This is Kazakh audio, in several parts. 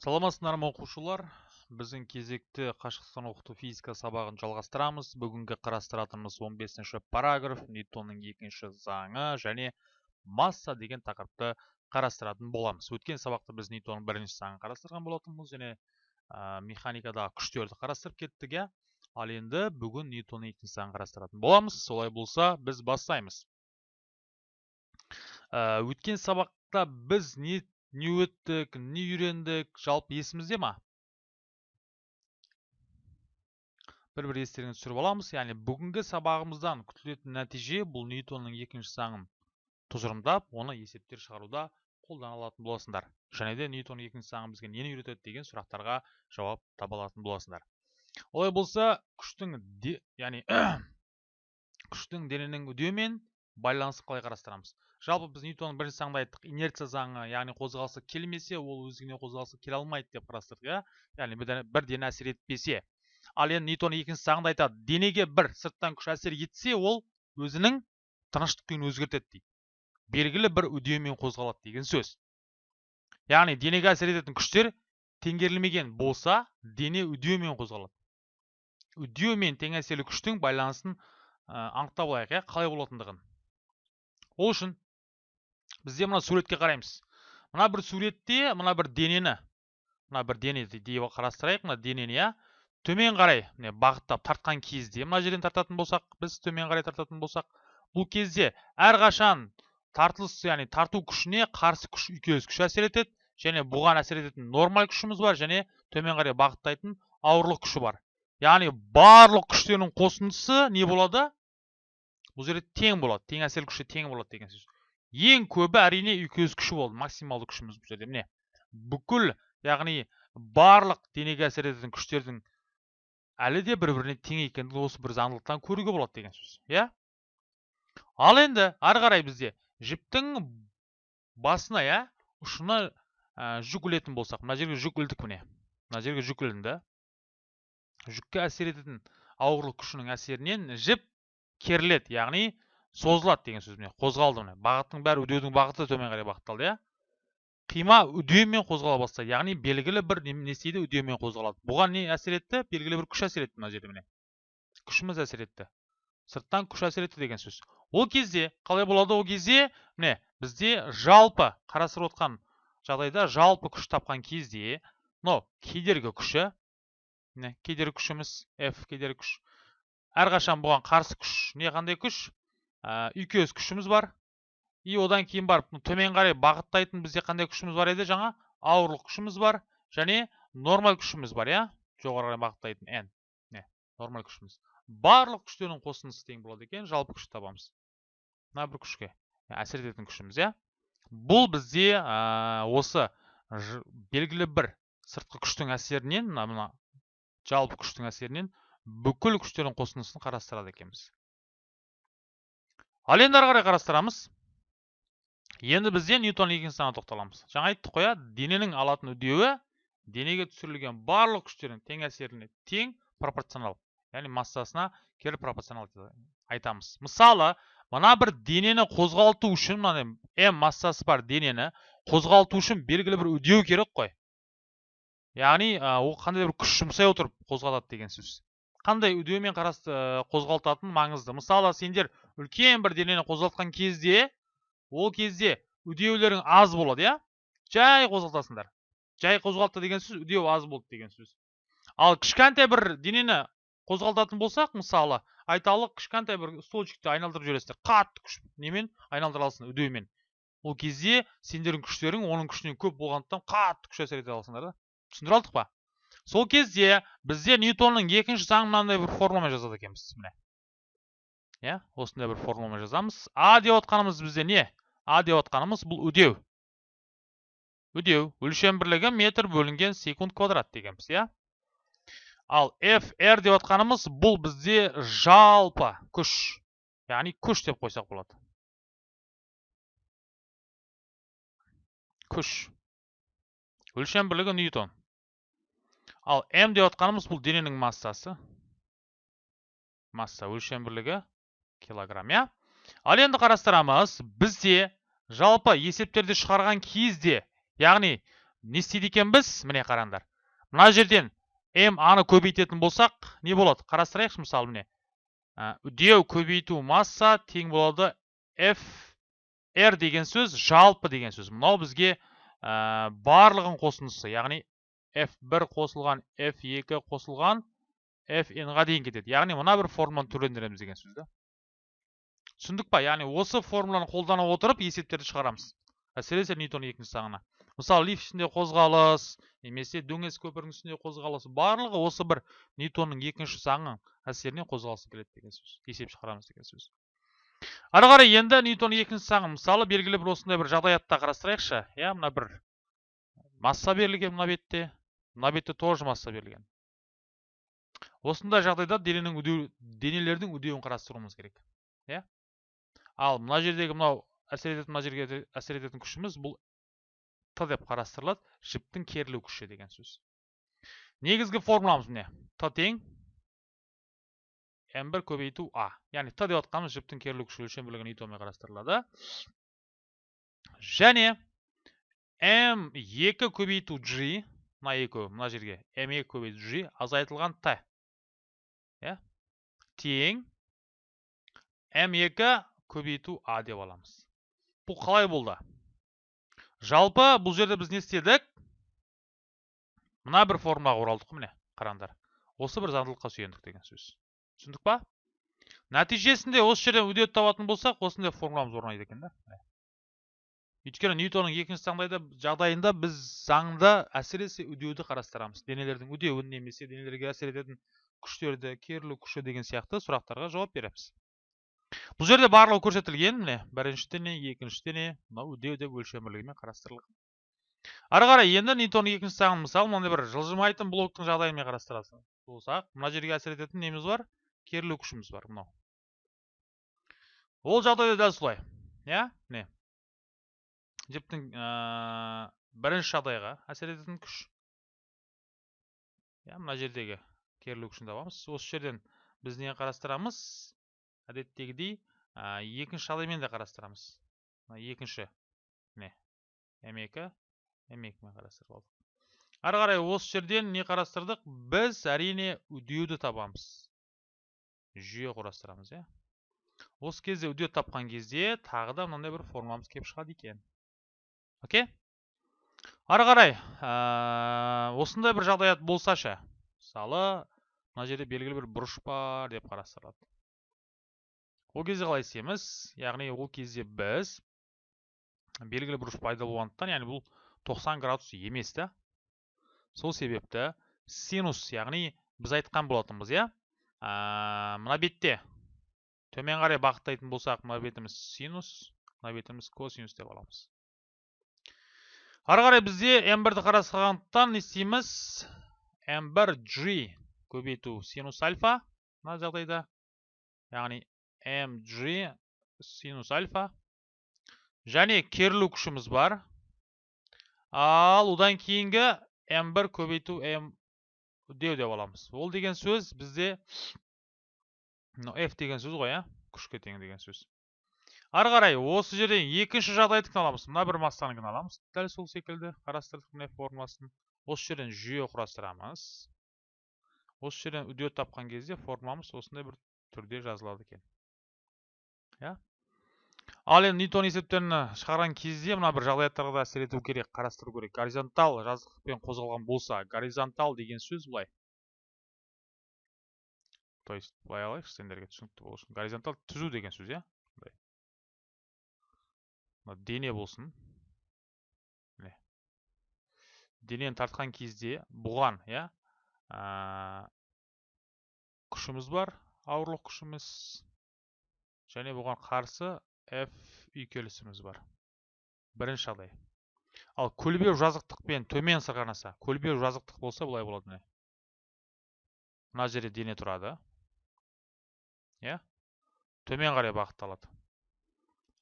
саламатсыздар ма оқушылар. Біздің кезекті қашықтықтан оқыту физика сабағын жалғастырамыз. Бүгінгі қарастыратынымыз 15-ші параграф ньютонның екінші заңы және масса деген тақырыпты қарастыратын боламыз. Өткен сабақта біз ньютонның бірінші заңын қарастырған болатынбыз және ә, механикадағы күштерді қарастырып кеттік иә? Ал енді бүгін ньютонның екінші заңын қарастыратын боламыз. Солай болса біз бастаймыз. Өткен сабақта біз не не өттік не үйрендік жалпы есімізде ма? Бір бір естеріңізге түсіріп аламыз. Яғни бүгінгі сабағымыздан күтілетін нәтиже бұл ньютонның екінші заңын тұжырымдап оны есептер шығаруда қолдана алатын боласыңдар және де ньютонның екінші заңы бізге нені үйретеді деген сұрақтарға жауап таба алатын боласыңдар олай болса күштің яғни күштің дененің үдеуімен байланысын қалай қарастырамыз? Жалпы біз ньютонның бірінші заңында айттық инерция заңы яғни қозғалысы келмесе ол өзіне қозғалысы келе алмайды деп қарастырдық иә? Яғни бір дене әсер етпесе. Ал енді ньютон екінші заңында айтады денеге бір сырттан күш әсер етсе ол өзінің тыныштық күйін өзгертеді дейді. Белгілі бір үдеумен қозғалады деген сөз. Яғни денеге әсер ететін күштер теңгерілмеген болса дене үдеумен қозғалады. Үдеу мен тең әсерлі күштің байланысын анықтап алайық иә? Қалай болатындығын. Ол үшін бізде мына суретке қараймыз. Мына бір суретте мына бір денені мына бір дене деп қарастырайық мына денені иә? Төмен қарай міне бағыттап тартқан кезде мына жерден тартатын болсақ біз төмен қарай тартатын болсақ бұл кезде әрқашан тартылыс яғни тарту күшіне қарсы күш үйкеліс күші әсер етеді және бұған әсер ететін нормаль күшіміз бар және төмен қарай бағыттайтын ауырлық күші бар. Яғни барлық күштердің қосындысы не болады? Бұл жерде тең болады тең әсер күші тең болады деген сөз. Ең көбі әрине үйкеліс күші болды максималды күшіміз бұл жерде. Міне бүкіл яғни барлық денеге әсер ететін күштердің әлі де бір біріне тең екендігін осы бір заңдылықтан көруге болады деген сөз иә? Ал енді ары қарай бізде жіптің басына иә ұшына ә, жүк ілетін болсақ мына жерге жүк ілдік міне. Мына жерге жүк ілінді. Жүкке әсер ететін ауырлық күшінің әсерінен жіп керіледі. Яғни созылады деген сөз міне қозғалды міне. Бағыттың бәрі үдеудің бағыты төмен қарай бағытталды иә. Қима үдеумен қозғала бастайды яғни белгілі бір не істейді үдеумен қозғалады. Бұған не әсер етті? Белгілі бір күш әсер етті мына жерде міне. Күшіміз әсер етті. Сырттан күш әсер етті деген сөз. Ол кезде қалай болады ол кезде? Міне бізде жалпы қарастырып отқан жағдайда жалпы күш тапқан кезде мынау кедергі күші міне кедергі күшіміз f кедергі күш әрқашан бұған қарсы күш не қандай күш? Үйкеліс күшіміз бар. И одан кейін барып төмен қарай бағыттайтын бізде қандай күшіміз бар еді жаңа? Ауырлық күшіміз бар және нормаль күшіміз бар иә? Жоғары қарай бағыттайтын n не нормаль күшіміз. Барлық күштердің қосындысы тең болады екен жалпы күшті табамыз. Мына бір күшке әсер ететін күшіміз иә? Бұл бізде ә, осы белгілі бір сыртқы күштің әсерінен мына жалпы күштің әсерінен бүкіл күштердің қосындысын қарастырады екенбіз. Ал енді ары қарай қарастырамыз. Енді бізде ньютон заңына тоқталамыз. Жаңа айттық қой дененің алатын үдеуі денеге түсірілген барлық күштердің тең әсеріне тең пропорционал яғни массасына кері пропорционал айтамыз. Мысалы мына бір денені қозғалту үшін мына м массасы бар денені қозғалту үшін белгілі бір үдеу керек қой. Яғни ол қандай бір күш жұмсай отырып қозғалады деген сөз. Қандай үдеумен қарасты қозғалтатын маңызды? Мысалы сендер үлкен бір денені қозғалтқан кезде ол кезде үдеулерің аз болады иә? Жай қозғалтасыңдар. Жай қозғалтты деген сөз үдеу аз болды деген сөз. Ал кішкентай бір денені қозғалтатын болсақ мысалы айталық кішкентай бір столчикті айналдырып жібересіңдер қатты күш немен? Айналдыра аласың үдеумен. Ол кезде сендердің күштерің оның күшінен көп болғандықтан қатты күш әсер ете аласыңдар да. Түсіндіре алдық па? Сол кезде бізде ньютонның екінші заңын мынандай бір формуламен жазады екенбіз міне. Иә осындай бір формуламен жазамыз. А деп отқанымыз бізде не? А деп отқанымыз бұл үдеу. Үдеу өлшем бірлігі метр бөлінген секунд квадрат дегенбіз иә? Ал fr деп отқанымыз бұл бізде жалпы күш яғни күш деп қойсақ болады. Күш. Өлшем бірлігі ньютон. Ал м деп отқанымыз бұл дененің массасы. Масса өлшем бірлігі килограмм иә? Ал енді қарастырамыз бізде жалпы есептерді шығарған кезде яғни не істейді екенбіз? Міне қараңдар. Мына жерден м аны көбейтетін болсақ не болады? Қарастырайықшы мысалы міне. Үдеу көбейту масса тең болады f r деген сөз жалпы деген сөз. Мынау бізге барлығын қосындысы яғни f1 қосылған f2 қосылған fn-ға дейін кетеді яғни мына бір формуланы түрлендіреміз деген сөз да. Түсіндік па? Яғни осы формуланы қолдана отырып есептерді шығарамыз. Әсіресе ньютонның екінші заңына мысалы лифт ішінде қозғалыс немесе дөңес көпірдің үстінде қозғалыс. Барлығы осы бір ньютонның екінші заңы әсерінен қозғалысы келеді деген сөз. Есеп шығарамыз деген сөз. Ары қарай енді ньютонның екінші заңы мысалы белгілі бір осындай бір жағдаятта қарастырайықшы. Иә мына бір масса берілген мына бетте. Мына бетте тоже масса берілген. Осындай жағдайда дененің үдеу денелердің үдеуін қарастыруымыз керек иә? Ал мына жердегі мынау әсер ететін мына жерге әсер ететін күшіміз бұл т деп қарастырылады жіптің керілу күші деген сөз. Негізгі формуламыз міне т тең м1 көбейту а. Яғни т деп жатқанымыз жіптің керілу күші өлшем бірлігі ньютонмен қарастырылады. Және м2 көбейту g мына екі мына жерге. М2 көбейту g азайтылған т иә? Тең. М2 көбейту а деп аламыз. Бұл қалай болды? Жалпы бұл жерде біз не істедік? Мына бір формулаға оралдық міне қараңдар. Осы бір заңдылыққа сүйендік деген сөз. Түсіндік па? Нәтижесінде осы жерден үдеуді табатын болсақ осындай формуламыз орнайды екен да өйткені ньютонның екінші заңдайда жағдайында біз заңда әсіресе үдеуді қарастырамыз. Денелердің үдеуін немесе денелерге әсер ететін күштерді керілу күші деген сияқты сұрақтарға жауап береміз. Бұл жерде барлығы көрсетілген міне. Бірінші дене екінші дене мынау үдеу деп өлшем бірлігімен қарастырылған. Ары қарай енді ньютонның екінші заңын мысалы мынандай бір жылжымайтын блоктың жағдайымен қарастыратын болсақ мына жерге әсер ететін неміз бар? Керілу күшіміз бар мынау. Ол жағдайда дәл солай. Иә? Міне. Жіптің бірінші жағдайға әсер ететін күш. Иә мына жердегі керілу күшін табамыз. Осы жерден біз не қарастырамыз? Әдеттегідей екінші жағдаймен де қарастырамыз. Екінші міне м2 м2 қарастырып алдық. Ары қарай осы жерден не қарастырдық? Біз әрине үдеуді табамыз. Жүйе құрастырамыз иә. Осы кезде үдеу тапқан кезде тағы да мынандай бір формуламыз келіп шығады екен. Окей? Ары қарай осындай бір жағдаят болса ше мысалы мына жерде белгілі бір бұрыш бар деп қарастырылады ол кезде қалай істейміз? Яғни ол кезде біз белгілі бұрыш пайда болғандықтан яғни бұл 90 градус емес та сол себепті синус яғни біз айтқан болатынбыз иә? Мына бетте. Төмен қарай бағыттайтын болсақ мына бетіміз синус мына бетіміз косинус деп аламыз. Ары қарай бізде м1-ді қарастырғандықтан не істейміз? М1 g көбейту синус альфа мына жағдайда. Яғни mg синус альфа. Және керілу күшіміз бар. Ал одан кейінгі m1 көбейту m деу деп аламыз. Ол деген сөз бізде f деген сөз ғой иә күшке тең деген сөз. Ары қарай осы жерден екінші жағдайдікін аламыз мына бір массаныкін аламыз. Дәл сол секілді қарастырдық мына формуласын осы жерден жүйе құрастырамыз. Осы жерден үдеу тапқан кезде формуламыз осындай бір түрде жазылады екен. Иә? Ал енді ньютон есептерін шығарған кезде мына бір жағдаяттарға да әсер ету керек қарастыру керек. Горизонтал жазықтықпен қозғалған болса горизонтал деген сөз былай. То есть былай алайықшы сендерге түсінікті болу үшін. Горизонтал түзу деген сөз иә? Дене болсын. Міне. Денені тартқан кезде бұған иә күшіміз бар ауырлық күшіміз және бұған қарсы f үйкелісіміз бар. Бірінші жағдай. Ал көлбеу жазықтықпен төмен сырғанаса көлбеу жазықтық болса былай болады міне. Мына жерде дене тұрады. Иә? Төмен қарай бағытталады.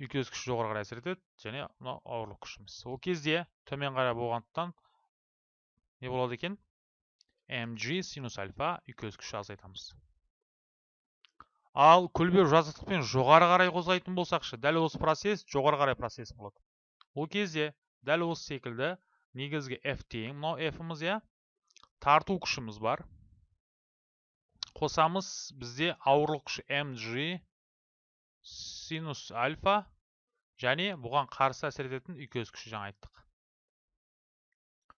Үйкеліс күші жоғары қарай әсер етеді және мынау ауырлық күшіміз ол кезде төмен қарай болғандықтан не болады екен? Mg синус альфа үйкеліс күші азайтамыз ал көлбеу жазықтықпен жоғары қарай қозғайтын болсақшы дәл осы процесс жоғары қарай процесс болады. Ол кезде дәл осы секілді негізгі f тең мынау f-іміз иә? Тарту күшіміз бар. Қосамыз бізде ауырлық күші mg синус альфа және бұған қарсы әсер ететін үйкес күші жаңа айттық.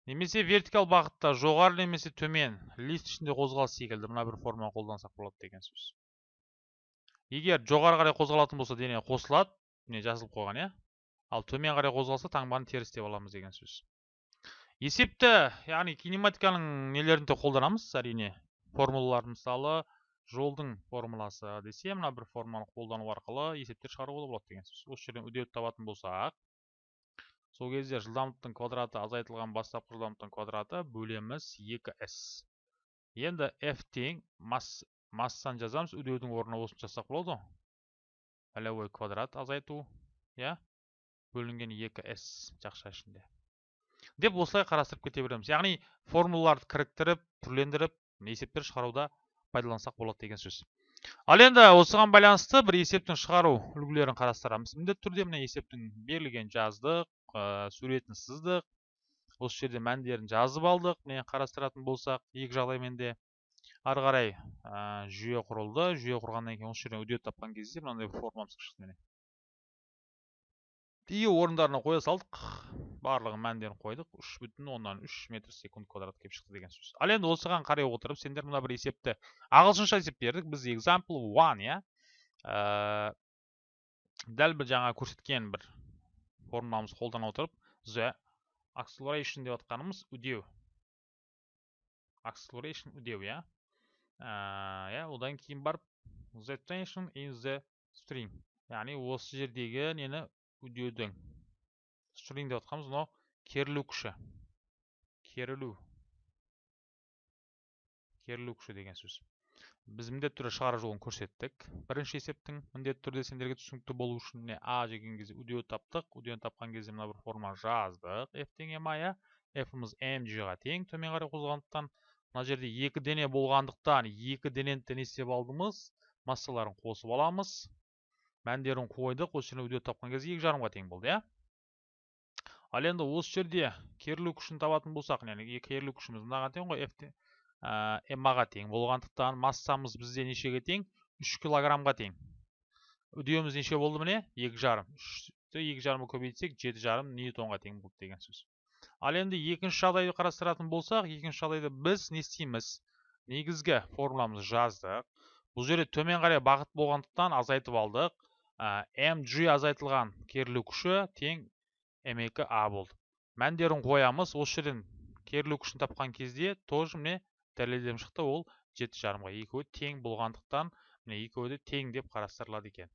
Немесе вертикал бағытта жоғары немесе төмен лист ішінде қозғалыс секілді. Мына бір форманы қолдансақ болады деген сөз. Егер жоғары қарай қозғалатын болса дене қосылады міне жазылып қойған иә? Ал төмен қарай қозғалса таңбаны теріс деп аламыз деген сөз. Есепті яғни кинематиканың нелерін де қолданамыз әрине. Формулалар мысалы жолдың формуласы десе мына бір формуланы қолдану арқылы есептер шығаруға болады деген сөз. Осы жерден үдеуді табатын болсақ сол кезде жылдамдықтың квадраты азайтылған бастапқы жылдамдықтың квадраты бөлеміз 2s енді f тең массаны жазамыз үдеудің орнына осыны жазсақ болады ғой. Квадрат азайту иә? Бөлінген 2s жақша ішінде. Деп осылай қарастырып кете береміз. Яғни формулаларды кіріктіріп түрлендіріп есептер шығаруда пайдалансақ болады деген сөз. Ал енді осыған байланысты бір есептің шығару үлгілерін қарастырамыз. Міндетті түрде міне есептің берілген жаздық ә, суретін сыздық осы жерде мәндерін жазып алдық. Міне қарастыратын болсақ екі жағдаймен де ары қарай ә, жүйе құрылды. Жүйе құрғаннан кейін осы жерден үдет тапқан кезде мынандай формамыз шықты міне. И орындарына қоя салдық. Барлығы мәндерін қойдық. Үш бүтін оннан үш метр секунд квадрат келіп шықты деген сөз. Ал енді осыған қарай отырып сендер мына бір есепті ағылшынша есеп бердік. Біз example one иә? Ә, дәл бір жаңа көрсеткен бір формуламызды қолдана отырып. The acceleration деп жатқанымыз үдеу. Acceleration үдеу иә? Иә одан кейін барып the tension in the string. Яғни осы жердегі нені үдеудің string деп жатқанымыз мынау керілу күші керілу керілу күші деген сөз. Біз міндетті түрде шығару жолын көрсеттік. Бірінші есептің міндетті түрде сендерге түсінікті болу үшін міне а деген кезде үдеу таптық. Үдеуін тапқан кезде мына бір форма жаздық. F тең m иә f-іміз mg-ға тең төмен қарай қозғалғандықтан мына жерде екі дене болғандықтан екі денені не істеп алдымыз. Массаларын қосып аламыз. Мәндерін қойдық осы жерден үдеу тапқан кезде екі жарымға тең болды иә ал енді осы жерде керілу күшін табатын болсақ яғни керілу күшіміз мынаға тең ғой f ға тең болғандықтан массамыз бізде нешеге тең 3 килограммға тең үдеуіміз неше болды міне екі жарым үшті екі жарымға көбейтсек жеті жарым ньютонға тең болды деген сөз ал енді екінші жағдайды қарастыратын болсақ екінші жағдайда біз не істейміз негізгі формуламызды жаздық бұл жерде төмен қарай бағыт болғандықтан азайтып алдық mg азайтылған керілу күші тең м2 а болды мәндерін қоямыз осы жерден керілу күшін тапқан кезде тоже міне дәлелдем шықты ол жеті жарымға екеуі тең болғандықтан міне екеуі де тең деп қарастырылады екен.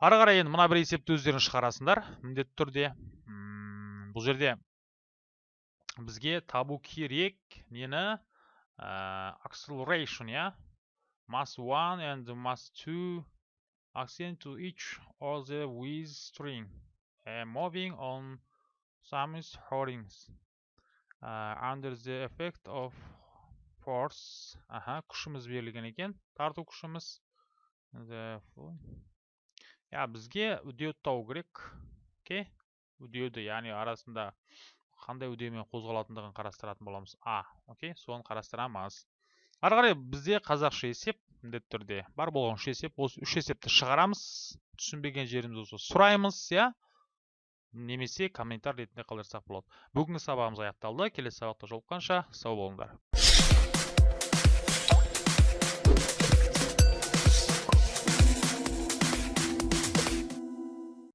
Ары қарай енді мына бір есепті өздерің шығарасыңдар. Міндетті түрде бұл жерде бізге табу керек. Нені? Acceleration иә. Mass 1 and mass 2 accent to each of the with string uh, moving on some holdings uh, under the effect of force аха күшіміз берілген екен тарту күшіміз я бізге үдеуді табу керек окей үдеуді яғни арасында қандай үдеумен қозғалатындығын қарастыратын боламыз а окей соны қарастырамыз ары қарай бізде қазақша есеп міндетті түрде бар болған үш есеп. Осы үш есепті шығарамыз түсінбеген жеріміз болса сұраймыз иә. Немесе комментарий ретінде қалдырсақ болады. Бүгінгі сабағымыз аяқталды. Келесі сабақта жолыққанша сау болыңдар